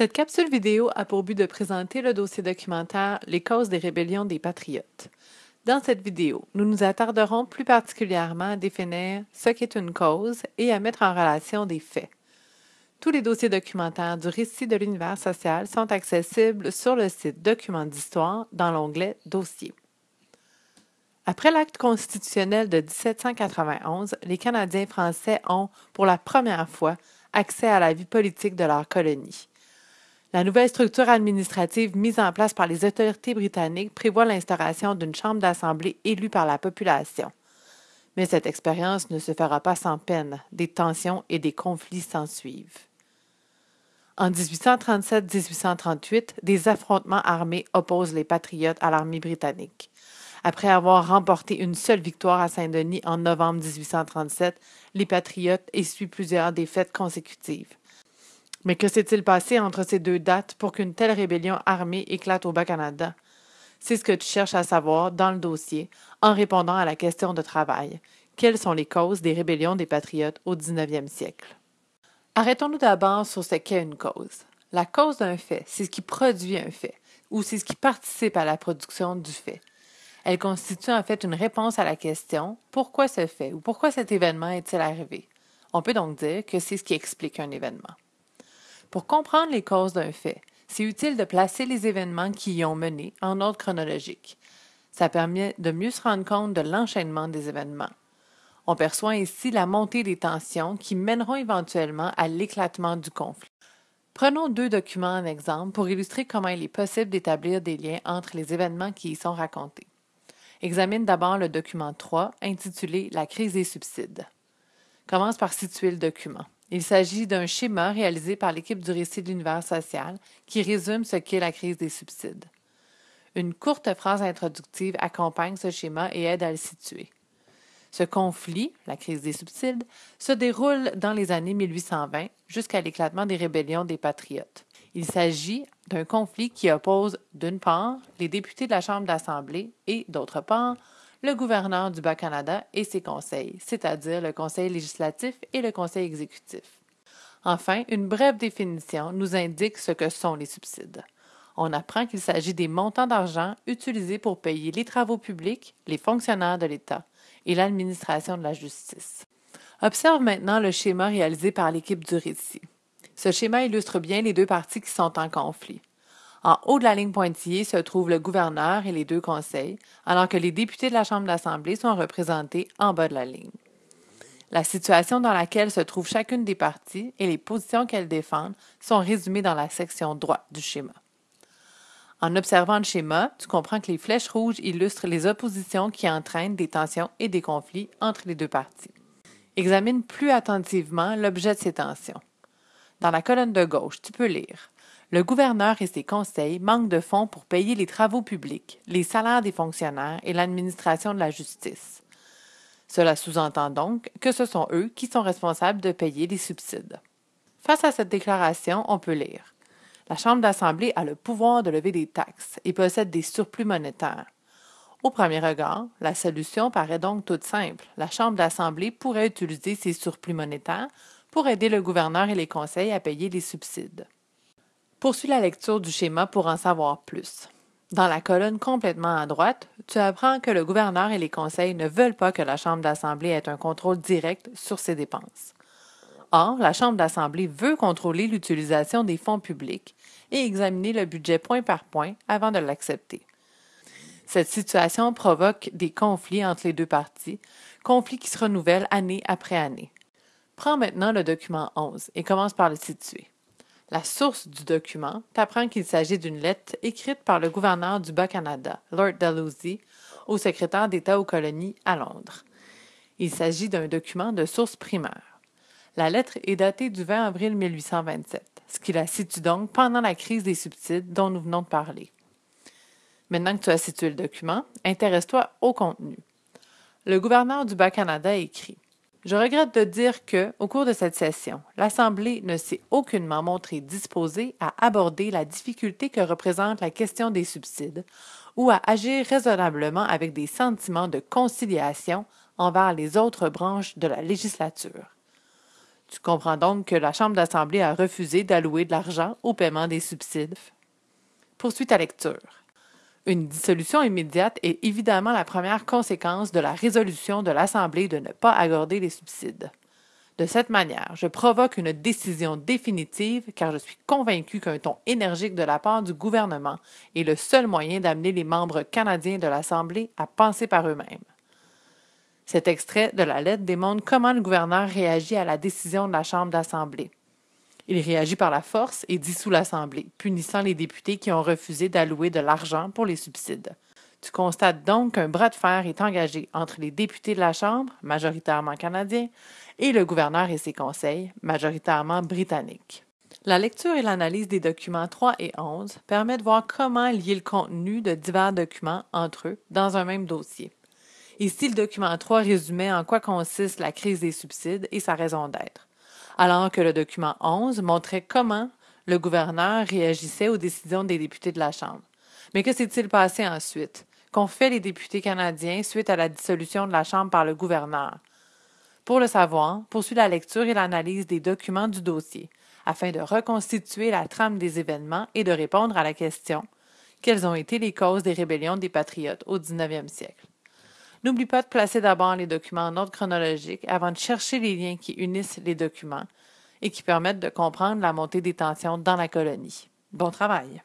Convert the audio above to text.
Cette capsule vidéo a pour but de présenter le dossier documentaire Les causes des rébellions des patriotes. Dans cette vidéo, nous nous attarderons plus particulièrement à définir ce qu'est une cause et à mettre en relation des faits. Tous les dossiers documentaires du récit de l'univers social sont accessibles sur le site Documents d'histoire dans l'onglet Dossiers. Après l'acte constitutionnel de 1791, les Canadiens français ont, pour la première fois, accès à la vie politique de leur colonie. La nouvelle structure administrative mise en place par les autorités britanniques prévoit l'instauration d'une chambre d'assemblée élue par la population. Mais cette expérience ne se fera pas sans peine, des tensions et des conflits s'ensuivent. En 1837-1838, des affrontements armés opposent les patriotes à l'armée britannique. Après avoir remporté une seule victoire à Saint-Denis en novembre 1837, les Patriotes essuient plusieurs défaites consécutives. Mais que s'est-il passé entre ces deux dates pour qu'une telle rébellion armée éclate au Bas-Canada? C'est ce que tu cherches à savoir dans le dossier en répondant à la question de travail. Quelles sont les causes des rébellions des Patriotes au 19e siècle? Arrêtons-nous d'abord sur ce qu'est une cause. La cause d'un fait, c'est ce qui produit un fait, ou c'est ce qui participe à la production du fait. Elle constitue en fait une réponse à la question pourquoi ce fait ou pourquoi cet événement est-il arrivé? On peut donc dire que c'est ce qui explique un événement. Pour comprendre les causes d'un fait, c'est utile de placer les événements qui y ont mené en ordre chronologique. Ça permet de mieux se rendre compte de l'enchaînement des événements. On perçoit ainsi la montée des tensions qui mèneront éventuellement à l'éclatement du conflit. Prenons deux documents en exemple pour illustrer comment il est possible d'établir des liens entre les événements qui y sont racontés. Examine d'abord le document 3 intitulé La crise des subsides. Commence par situer le document. Il s'agit d'un schéma réalisé par l'équipe du récit de l'univers social qui résume ce qu'est la crise des subsides. Une courte phrase introductive accompagne ce schéma et aide à le situer. Ce conflit, la crise des subsides, se déroule dans les années 1820 jusqu'à l'éclatement des rébellions des patriotes. Il s'agit d'un conflit qui oppose, d'une part, les députés de la Chambre d'Assemblée et, d'autre part, le gouverneur du Bas-Canada et ses conseils, c'est-à-dire le Conseil législatif et le Conseil exécutif. Enfin, une brève définition nous indique ce que sont les subsides. On apprend qu'il s'agit des montants d'argent utilisés pour payer les travaux publics, les fonctionnaires de l'État et l'administration de la justice. Observe maintenant le schéma réalisé par l'équipe du récit. Ce schéma illustre bien les deux parties qui sont en conflit. En haut de la ligne pointillée se trouvent le gouverneur et les deux conseils, alors que les députés de la Chambre d'Assemblée sont représentés en bas de la ligne. La situation dans laquelle se trouve chacune des parties et les positions qu'elles défendent sont résumées dans la section droite du schéma. En observant le schéma, tu comprends que les flèches rouges illustrent les oppositions qui entraînent des tensions et des conflits entre les deux parties. Examine plus attentivement l'objet de ces tensions. Dans la colonne de gauche, tu peux lire Le gouverneur et ses conseils manquent de fonds pour payer les travaux publics, les salaires des fonctionnaires et l'administration de la justice. Cela sous-entend donc que ce sont eux qui sont responsables de payer les subsides. Face à cette déclaration, on peut lire La Chambre d'Assemblée a le pouvoir de lever des taxes et possède des surplus monétaires. Au premier regard, la solution paraît donc toute simple. La Chambre d'Assemblée pourrait utiliser ces surplus monétaires pour aider le gouverneur et les conseils à payer les subsides. Poursuis la lecture du schéma pour en savoir plus. Dans la colonne complètement à droite, tu apprends que le gouverneur et les conseils ne veulent pas que la Chambre d'Assemblée ait un contrôle direct sur ses dépenses. Or, la Chambre d'Assemblée veut contrôler l'utilisation des fonds publics et examiner le budget point par point avant de l'accepter. Cette situation provoque des conflits entre les deux parties, conflits qui se renouvellent année après année. Prends maintenant le document 11 et commence par le situer. La source du document t'apprend qu'il s'agit d'une lettre écrite par le gouverneur du Bas-Canada, Lord Dalhousie, au secrétaire d'État aux colonies à Londres. Il s'agit d'un document de source primaire. La lettre est datée du 20 avril 1827, ce qui la situe donc pendant la crise des subsides dont nous venons de parler. Maintenant que tu as situé le document, intéresse-toi au contenu. Le gouverneur du Bas-Canada écrit je regrette de dire que, au cours de cette session, l'Assemblée ne s'est aucunement montrée disposée à aborder la difficulté que représente la question des subsides ou à agir raisonnablement avec des sentiments de conciliation envers les autres branches de la législature. Tu comprends donc que la Chambre d'Assemblée a refusé d'allouer de l'argent au paiement des subsides? Poursuite ta lecture. Une dissolution immédiate est évidemment la première conséquence de la résolution de l'Assemblée de ne pas accorder les subsides. De cette manière, je provoque une décision définitive car je suis convaincu qu'un ton énergique de la part du gouvernement est le seul moyen d'amener les membres canadiens de l'Assemblée à penser par eux-mêmes. Cet extrait de la lettre démontre comment le gouverneur réagit à la décision de la Chambre d'Assemblée. Il réagit par la force et dissout l'Assemblée, punissant les députés qui ont refusé d'allouer de l'argent pour les subsides. Tu constates donc qu'un bras de fer est engagé entre les députés de la Chambre, majoritairement canadiens, et le gouverneur et ses conseils, majoritairement britanniques. La lecture et l'analyse des documents 3 et 11 permet de voir comment lier le contenu de divers documents entre eux dans un même dossier. Ici, le document 3 résumait en quoi consiste la crise des subsides et sa raison d'être, alors que le document 11 montrait comment le gouverneur réagissait aux décisions des députés de la Chambre. Mais que s'est-il passé ensuite? Qu'ont fait les députés canadiens suite à la dissolution de la Chambre par le gouverneur? Pour le savoir, poursuit la lecture et l'analyse des documents du dossier, afin de reconstituer la trame des événements et de répondre à la question quelles ont été les causes des rébellions des patriotes au 19e siècle? N'oublie pas de placer d'abord les documents en ordre chronologique avant de chercher les liens qui unissent les documents et qui permettent de comprendre la montée des tensions dans la colonie. Bon travail!